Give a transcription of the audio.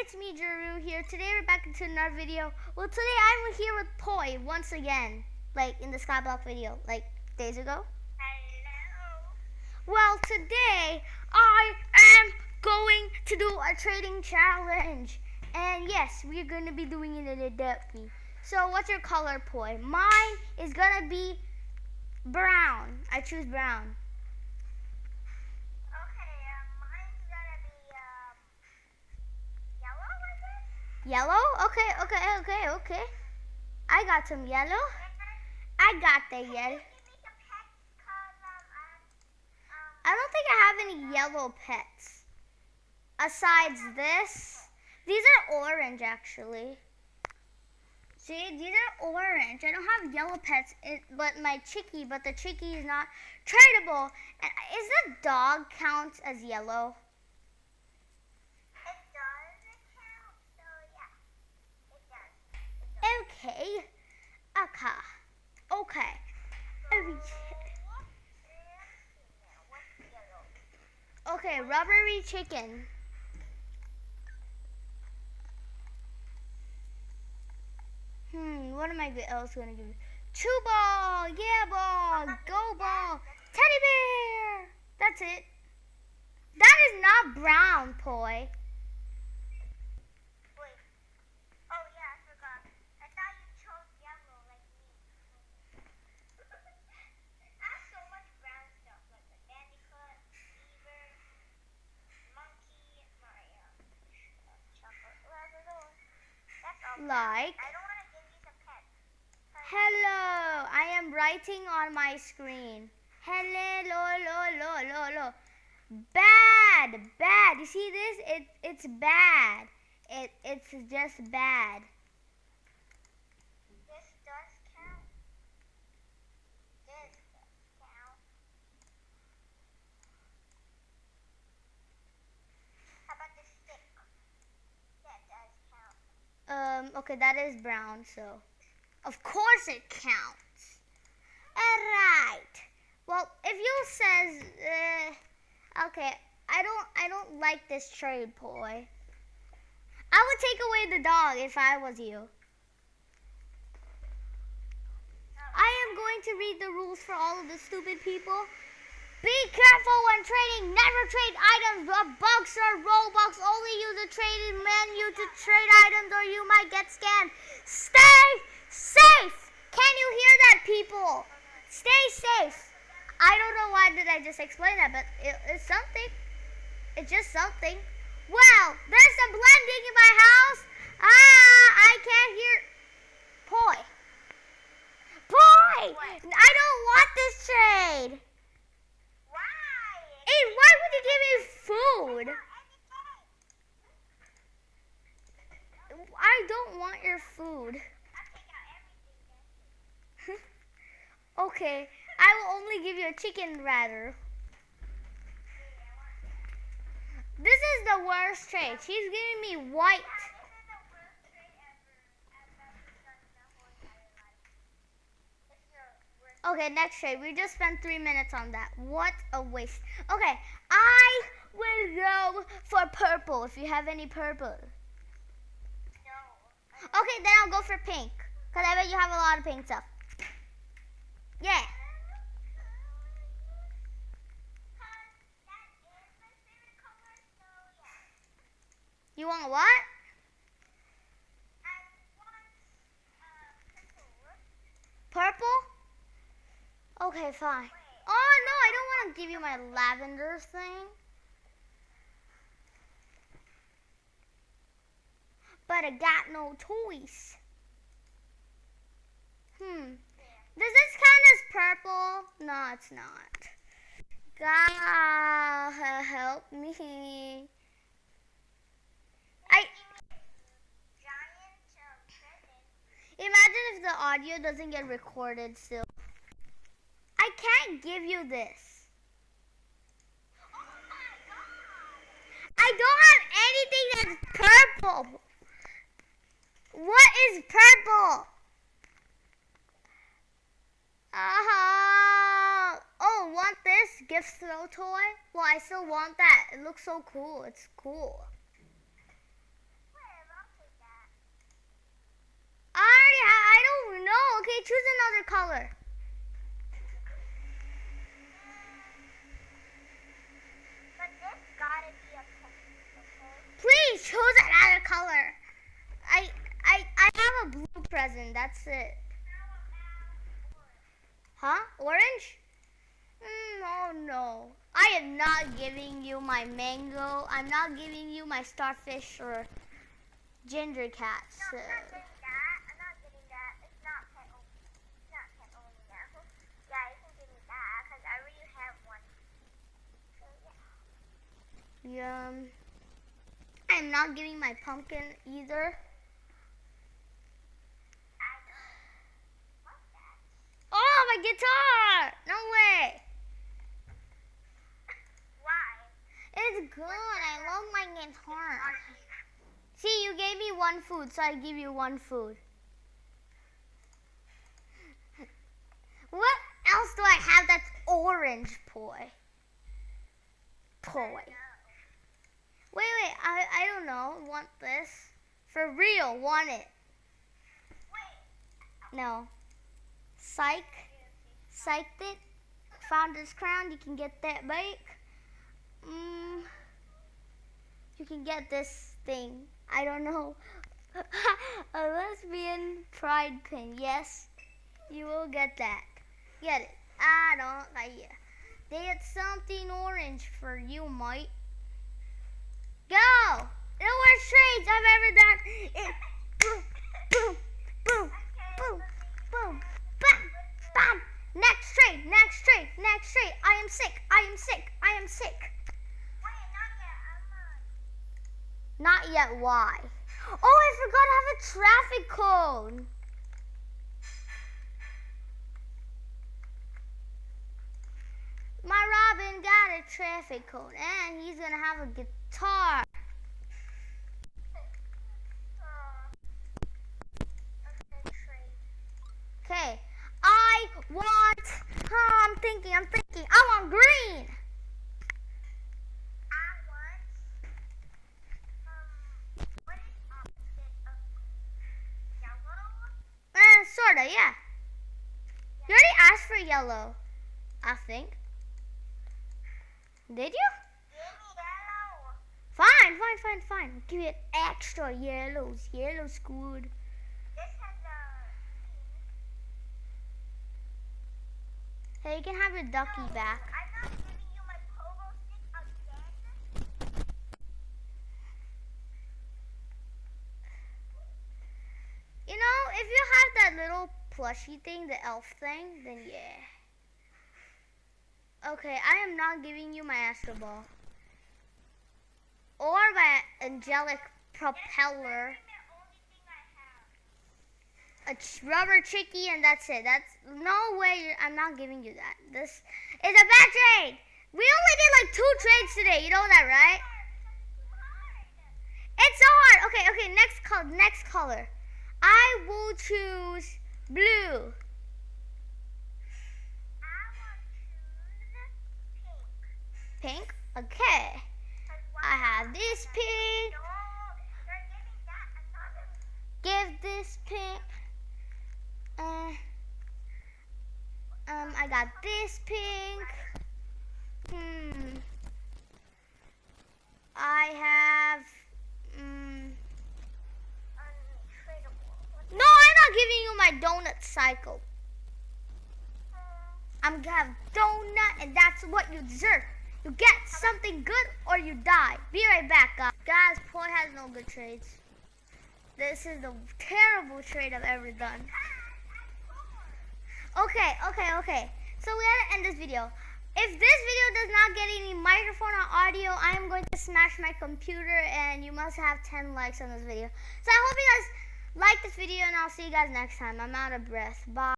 it's me, Drew here. Today we're back into another video. Well, today I'm here with Poi once again, like in the Skyblock video, like days ago. Hello. Well, today I am going to do a trading challenge. And yes, we're going to be doing it in Adopt Me. So what's your color, Poi? Mine is going to be brown. I choose brown. Okay, um, mine's gonna be um yellow, I guess. Yellow? Okay, okay, okay, okay. I got some yellow. I got the yellow. I don't think I have any yellow pets. Asides this, these are orange actually. See, these are orange. I don't have yellow pets, it, but my chickie, but the chickie is not tradable. And is the dog count as yellow? it does count, so yeah, it does. It does. Okay. Okay. Okay. Okay, rubbery chicken. Hmm, what am I else gonna give you? Two ball, yeah ball, go ball, teddy bear. That's it. That is not brown, poi. Wait. Oh yeah, I forgot. I thought you chose yellow like me. I have so much brown stuff like the bandicoot, beaver, monkey, my um, uh, chocolate labrador. That's all. brown. Like, I don't want to give you some pets. 'Cause hello. I am writing on my screen. Hello, lo, lo, lo, lo, lo. Bad, bad. You see this? It, it's bad. It, it's just bad. This does count. This does count. How about the stick? That does count. Um, okay, that is brown, so of course it counts. Alright. Well, if you says, uh, okay, I don't, I don't like this trade, boy. I would take away the dog if I was you. I am going to read the rules for all of the stupid people. Be careful when trading. Never trade items bucks or Robux. Only use the trading menu to trade items or you might get scammed. Stay safe. Can you hear that, people? Stay safe. I don't know why did I just explain that, but it, it's something. It's just something. Well, there's some blending in my house. Ah, I can't hear. Poi. Poi! What? I don't want this trade. Why? Hey, why would you give me food? I don't want your food. Okay, I will only give you a chicken rather. This is the worst trade. She's giving me white. Okay, next trade. We just spent three minutes on that. What a waste. Okay, I will go for purple if you have any purple. Okay, then I'll go for pink. Because I bet you have a lot of pink stuff. Yeah. You want what? Purple? Okay, fine. Oh, no, I don't want to give you my lavender thing. But I got no toys. Hmm. Does this count as purple? No, it's not. God, help me. I imagine if the audio doesn't get recorded still. I can't give you this. Oh my god. I don't have anything that's purple is purple. Uh, oh, want this gift throw toy? Well, I still want that. It looks so cool. It's cool. I already have, I don't know. Okay, choose another color. Please choose another color. Have a blue present. That's it. Huh? Orange? Mm, oh no. I am not giving you my mango. I'm not giving you my starfish or ginger cats. No, I'm not getting that. I'm not getting that. It's not pet only. It's not pet only now. Yeah, you can give me that because I already have one. So yeah. Yum. I'm not giving my pumpkin either. I don't want that. Guitar! No way. Why? It's good. I love my guitar. See, you gave me one food, so I give you one food. What else do I have that's orange, boy? Toy. Wait, wait, I, I don't know. Want this? For real, want it. Wait. No. Psych. Psyched it. Found this crown. You can get that bake. Mm, you can get this thing. I don't know. A lesbian pride pin. Yes, you will get that. Get it. I don't like it. There's something orange for you, Mike. Go! The worst trades I've ever done. Next trade, next trade, next trade. I am sick. I am sick. I am sick. Wait, not yet. Not yet. Why? Oh, I forgot I have a traffic cone. My Robin got a traffic cone, and he's gonna have a guitar. okay, trade. Okay, I want. Oh, I'm thinking. I'm thinking. I want green. I want. Um, what is opposite yellow? Eh, sorta. Yeah. You already asked for yellow. I think. Did you? Give me yellow. Fine, fine, fine, fine. Give it extra yellows. Yellow's good. This has a. Hey, you can have your ducky No, back. I'm not giving you my pogo stick again. You know, if you have that little plushy thing, the elf thing, then yeah. Okay, I am not giving you my Astro Ball. Or my angelic propeller. That's the only thing I have. A rubber tricky, and that's it. That's no way. I'm not giving you that. This is a bad trade. We only did like two trades today. You know that, right? It's so hard. Okay, okay. Next color. Next color. I will choose blue. Pink. Okay. I have this pink. Give this pink. Uh, um, I got this pink. Hmm. I have. Mm. No, I'm not giving you my donut cycle. I'm gonna have donut, and that's what you deserve. You get something good, or you die. Be right back, guys. Guys, Poi has no good trades. This is the terrible trade I've ever done. Okay, okay, okay. So we gotta end this video. If this video does not get any microphone or audio, I am going to smash my computer and you must have 10 likes on this video. So I hope you guys like this video and I'll see you guys next time. I'm out of breath. Bye.